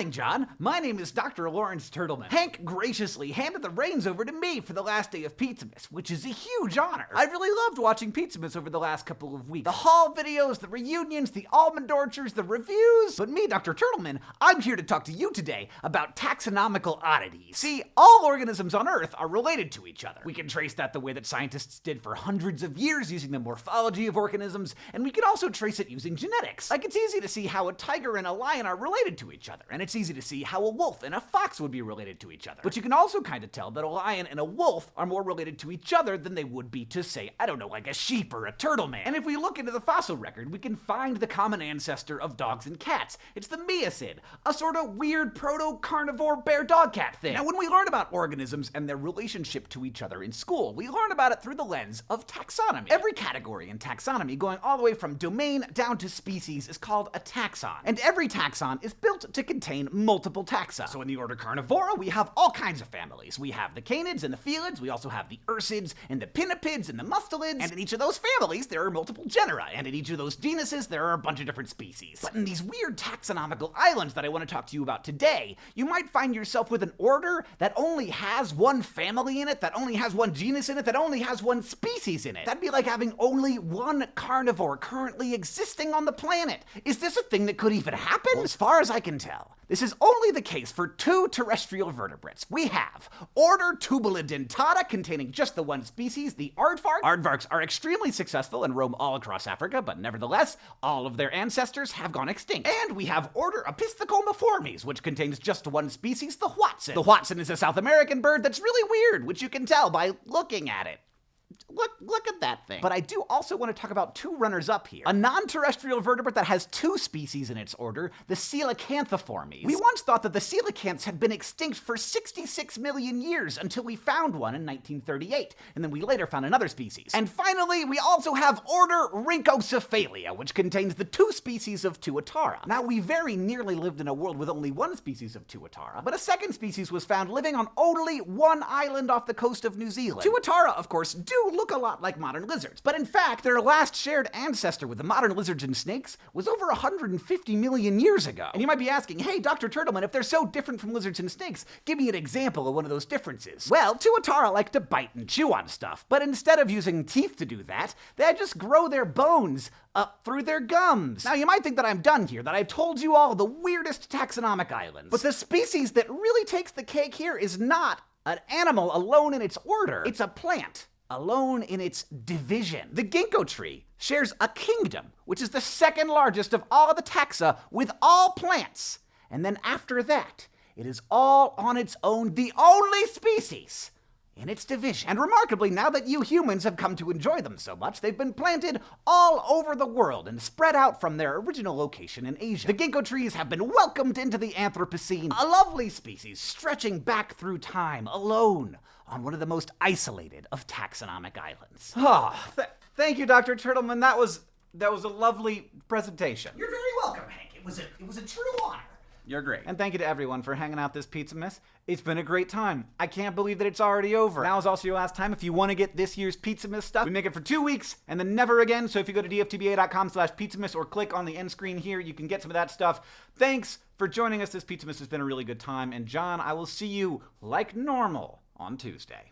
morning, John. My name is Dr. Lawrence Turtleman. Hank graciously handed the reins over to me for the last day of Pizzamas, which is a huge honor. I really loved watching Pizzamas over the last couple of weeks. The haul videos, the reunions, the almond orchards, the reviews. But me, Dr. Turtleman, I'm here to talk to you today about taxonomical oddities. See, all organisms on Earth are related to each other. We can trace that the way that scientists did for hundreds of years using the morphology of organisms, and we can also trace it using genetics. Like it's easy to see how a tiger and a lion are related to each other, and it's easy to see how a wolf and a fox would be related to each other. But you can also kind of tell that a lion and a wolf are more related to each other than they would be to, say, I don't know, like a sheep or a turtle man. And if we look into the fossil record, we can find the common ancestor of dogs and cats. It's the Miacid, a sort of weird proto-carnivore bear-dog cat thing. Now, when we learn about organisms and their relationship to each other in school, we learn about it through the lens of taxonomy. Every category in taxonomy, going all the way from domain down to species, is called a taxon. And every taxon is built to contain multiple taxa. So in the order Carnivora, we have all kinds of families. We have the canids and the felids, we also have the ursids and the pinnipeds and the mustelids, and in each of those families, there are multiple genera, and in each of those genuses, there are a bunch of different species. But in these weird taxonomical islands that I want to talk to you about today, you might find yourself with an order that only has one family in it, that only has one genus in it, that only has one species in it. That'd be like having only one carnivore currently existing on the planet. Is this a thing that could even happen? Well, as far as I can tell, this is only the case for two terrestrial vertebrates. We have order Tubulidentata, containing just the one species, the aardvark. Aardvarks are extremely successful and roam all across Africa, but nevertheless, all of their ancestors have gone extinct. And we have order Opisthocomiformes, which contains just one species, the hoatzin. The hoatzin is a South American bird that's really weird, which you can tell by looking at it. Look, look at that thing. But I do also want to talk about two runners up here. A non-terrestrial vertebrate that has two species in its order, the Coelacanthiformes. We once thought that the coelacanths had been extinct for 66 million years until we found one in 1938, and then we later found another species. And finally, we also have order Rhynchocephalia, which contains the two species of Tuatara. Now, we very nearly lived in a world with only one species of Tuatara, but a second species was found living on only one island off the coast of New Zealand. Tuatara, of course, do look a lot like modern lizards, but in fact, their last shared ancestor with the modern lizards and snakes was over 150 million years ago. And you might be asking, hey, Dr. Turtleman, if they're so different from lizards and snakes, give me an example of one of those differences. Well, Tuatara like to bite and chew on stuff, but instead of using teeth to do that, they just grow their bones up through their gums. Now, you might think that I'm done here, that I've told you all the weirdest taxonomic islands. But the species that really takes the cake here is not an animal alone in its order, it's a plant alone in its division. The ginkgo tree shares a kingdom, which is the second largest of all the taxa with all plants. And then after that, it is all on its own, the only species in its division. And remarkably, now that you humans have come to enjoy them so much, they've been planted all over the world and spread out from their original location in Asia. The ginkgo trees have been welcomed into the Anthropocene, a lovely species stretching back through time, alone, on one of the most isolated of taxonomic islands. Oh, th thank you, Dr. Turtleman. That was that was a lovely presentation. You're very welcome, Hank. It was a it was a true honor. You're great. And thank you to everyone for hanging out this Pizzamas. It's been a great time. I can't believe that it's already over. Now is also your last time if you want to get this year's Pizzamas stuff. We make it for two weeks and then never again. So if you go to dftba.com slash Pizzamas or click on the end screen here, you can get some of that stuff. Thanks for joining us. This Pizzamas has been a really good time. And John, I will see you like normal on Tuesday.